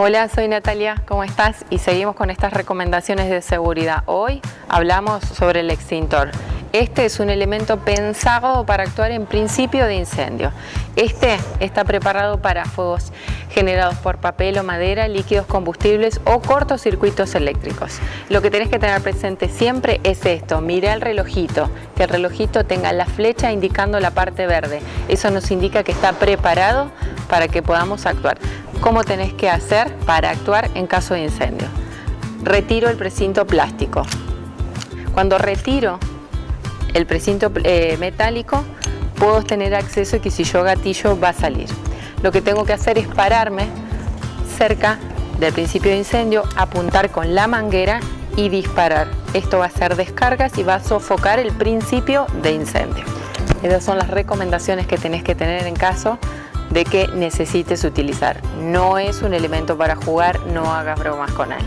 Hola, soy Natalia, ¿cómo estás? Y seguimos con estas recomendaciones de seguridad. Hoy hablamos sobre el extintor. Este es un elemento pensado para actuar en principio de incendio. Este está preparado para fuegos generados por papel o madera, líquidos combustibles o cortocircuitos eléctricos. Lo que tenés que tener presente siempre es esto, mira el relojito, que el relojito tenga la flecha indicando la parte verde. Eso nos indica que está preparado para que podamos actuar. ¿Cómo tenés que hacer para actuar en caso de incendio? Retiro el precinto plástico. Cuando retiro el precinto eh, metálico, puedo tener acceso y que si yo gatillo va a salir. Lo que tengo que hacer es pararme cerca del principio de incendio, apuntar con la manguera y disparar. Esto va a hacer descargas y va a sofocar el principio de incendio. Esas son las recomendaciones que tenés que tener en caso de que necesites utilizar. No es un elemento para jugar, no hagas bromas con él.